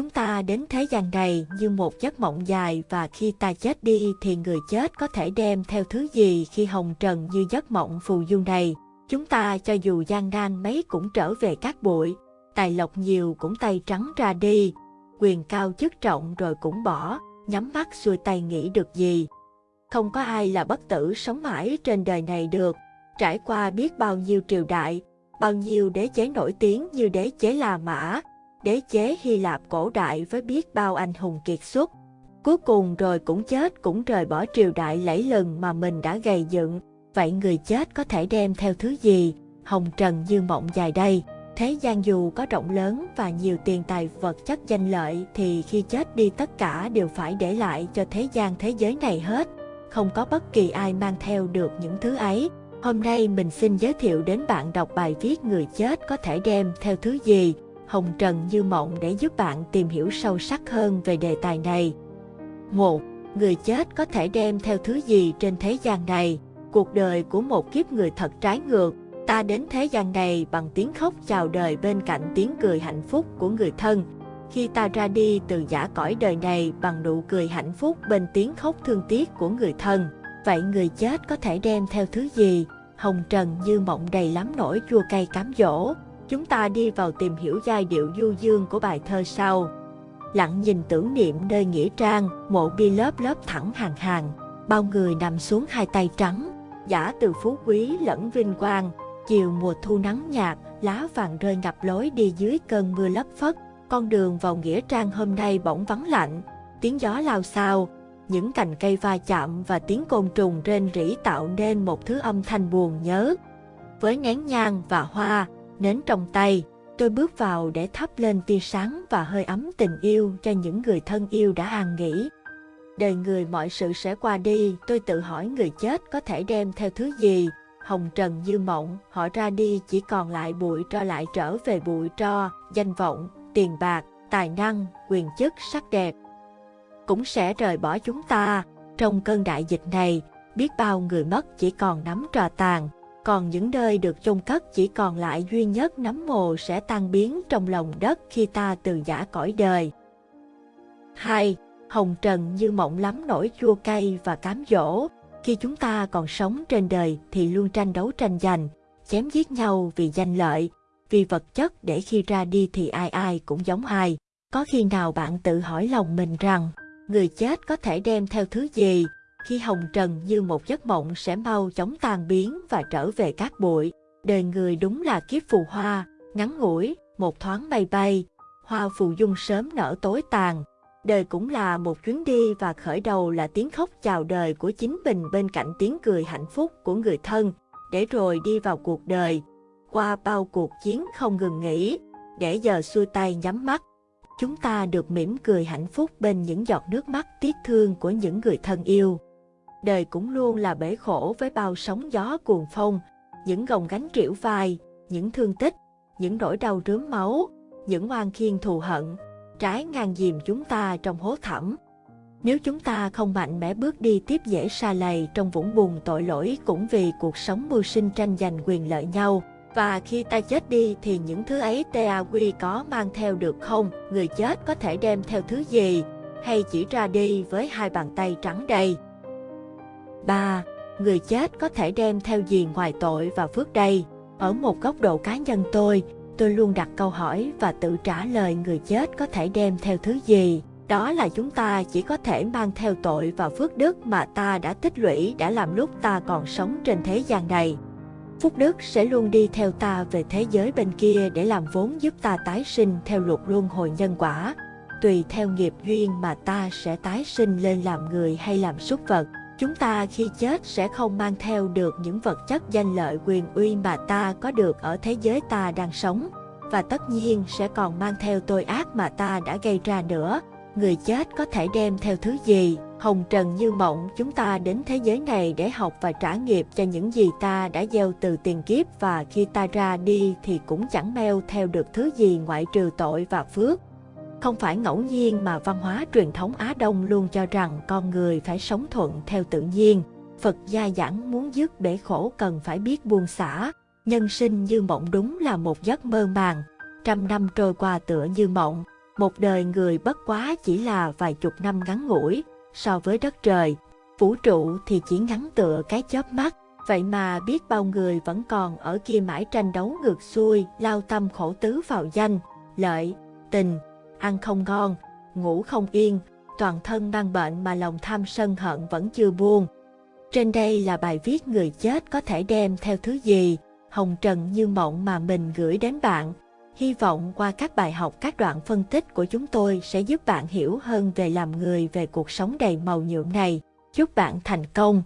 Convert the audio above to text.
Chúng ta đến thế gian này như một giấc mộng dài và khi ta chết đi thì người chết có thể đem theo thứ gì khi hồng trần như giấc mộng phù du này. Chúng ta cho dù gian nan mấy cũng trở về các bụi, tài lộc nhiều cũng tay trắng ra đi, quyền cao chức trọng rồi cũng bỏ, nhắm mắt xuôi tay nghĩ được gì. Không có ai là bất tử sống mãi trên đời này được, trải qua biết bao nhiêu triều đại, bao nhiêu đế chế nổi tiếng như đế chế La Mã, đế chế Hy Lạp cổ đại với biết bao anh hùng kiệt xuất. Cuối cùng rồi cũng chết, cũng rời bỏ triều đại lẫy lừng mà mình đã gầy dựng. Vậy người chết có thể đem theo thứ gì? Hồng trần như mộng dài đây. Thế gian dù có rộng lớn và nhiều tiền tài vật chất danh lợi thì khi chết đi tất cả đều phải để lại cho thế gian thế giới này hết. Không có bất kỳ ai mang theo được những thứ ấy. Hôm nay mình xin giới thiệu đến bạn đọc bài viết người chết có thể đem theo thứ gì hồng trần như mộng để giúp bạn tìm hiểu sâu sắc hơn về đề tài này. 1. Người chết có thể đem theo thứ gì trên thế gian này? Cuộc đời của một kiếp người thật trái ngược. Ta đến thế gian này bằng tiếng khóc chào đời bên cạnh tiếng cười hạnh phúc của người thân. Khi ta ra đi từ giả cõi đời này bằng nụ cười hạnh phúc bên tiếng khóc thương tiếc của người thân. Vậy người chết có thể đem theo thứ gì? Hồng trần như mộng đầy lắm nỗi chua cay cám dỗ, Chúng ta đi vào tìm hiểu giai điệu du dương của bài thơ sau. Lặng nhìn tưởng niệm nơi nghĩa trang, mộ bi lớp lớp thẳng hàng hàng, bao người nằm xuống hai tay trắng, giả từ phú quý lẫn vinh quang. Chiều mùa thu nắng nhạt, lá vàng rơi ngập lối đi dưới cơn mưa lấp phất. Con đường vào nghĩa trang hôm nay bỗng vắng lạnh, tiếng gió lao xao, những cành cây va chạm và tiếng côn trùng rên rỉ tạo nên một thứ âm thanh buồn nhớ. Với nén nhang và hoa, nến trong tay, tôi bước vào để thắp lên tia sáng và hơi ấm tình yêu cho những người thân yêu đã an nghỉ. Đời người mọi sự sẽ qua đi, tôi tự hỏi người chết có thể đem theo thứ gì. Hồng trần như mộng, họ ra đi chỉ còn lại bụi tro lại trở về bụi tro, danh vọng, tiền bạc, tài năng, quyền chức, sắc đẹp. Cũng sẽ rời bỏ chúng ta. Trong cơn đại dịch này, biết bao người mất chỉ còn nắm trò tàn, còn những nơi được chôn cất chỉ còn lại duy nhất nấm mồ sẽ tan biến trong lòng đất khi ta từ giả cõi đời. 2. Hồng trần như mộng lắm nỗi chua cay và cám dỗ. Khi chúng ta còn sống trên đời thì luôn tranh đấu tranh giành, chém giết nhau vì danh lợi, vì vật chất để khi ra đi thì ai ai cũng giống ai. Có khi nào bạn tự hỏi lòng mình rằng, người chết có thể đem theo thứ gì, khi hồng trần như một giấc mộng sẽ mau chóng tan biến và trở về cát bụi. Đời người đúng là kiếp phù hoa, ngắn ngủi, một thoáng bay bay, hoa phù dung sớm nở tối tàn. Đời cũng là một chuyến đi và khởi đầu là tiếng khóc chào đời của chính mình bên cạnh tiếng cười hạnh phúc của người thân, để rồi đi vào cuộc đời, qua bao cuộc chiến không ngừng nghỉ, để giờ xuôi tay nhắm mắt. Chúng ta được mỉm cười hạnh phúc bên những giọt nước mắt tiếc thương của những người thân yêu đời cũng luôn là bể khổ với bao sóng gió cuồng phong, những gồng gánh triểu vai, những thương tích, những nỗi đau rướm máu, những oan khiên thù hận, trái ngang dìm chúng ta trong hố thẳm. Nếu chúng ta không mạnh mẽ bước đi tiếp dễ xa lầy trong vũng bùn tội lỗi cũng vì cuộc sống mưu sinh tranh giành quyền lợi nhau, và khi ta chết đi thì những thứ ấy ta quy có mang theo được không? Người chết có thể đem theo thứ gì? Hay chỉ ra đi với hai bàn tay trắng đầy? 3. Người chết có thể đem theo gì ngoài tội và phước đây? Ở một góc độ cá nhân tôi, tôi luôn đặt câu hỏi và tự trả lời người chết có thể đem theo thứ gì. Đó là chúng ta chỉ có thể mang theo tội và phước đức mà ta đã tích lũy đã làm lúc ta còn sống trên thế gian này. Phúc đức sẽ luôn đi theo ta về thế giới bên kia để làm vốn giúp ta tái sinh theo luật luân hồi nhân quả. Tùy theo nghiệp duyên mà ta sẽ tái sinh lên làm người hay làm súc vật. Chúng ta khi chết sẽ không mang theo được những vật chất danh lợi quyền uy mà ta có được ở thế giới ta đang sống, và tất nhiên sẽ còn mang theo tội ác mà ta đã gây ra nữa. Người chết có thể đem theo thứ gì? Hồng trần như mộng, chúng ta đến thế giới này để học và trả nghiệp cho những gì ta đã gieo từ tiền kiếp và khi ta ra đi thì cũng chẳng meo theo được thứ gì ngoại trừ tội và phước. Không phải ngẫu nhiên mà văn hóa truyền thống Á Đông luôn cho rằng con người phải sống thuận theo tự nhiên. Phật gia giảng muốn dứt bể khổ cần phải biết buông xả. Nhân sinh như mộng đúng là một giấc mơ màng. Trăm năm trôi qua tựa như mộng. Một đời người bất quá chỉ là vài chục năm ngắn ngủi, so với đất trời. Vũ trụ thì chỉ ngắn tựa cái chớp mắt, vậy mà biết bao người vẫn còn ở kia mãi tranh đấu ngược xuôi, lao tâm khổ tứ vào danh, lợi, tình, ăn không ngon, ngủ không yên, toàn thân mang bệnh mà lòng tham sân hận vẫn chưa buông. Trên đây là bài viết người chết có thể đem theo thứ gì, hồng trần như mộng mà mình gửi đến bạn. Hy vọng qua các bài học các đoạn phân tích của chúng tôi sẽ giúp bạn hiểu hơn về làm người về cuộc sống đầy màu nhuộm này. Chúc bạn thành công!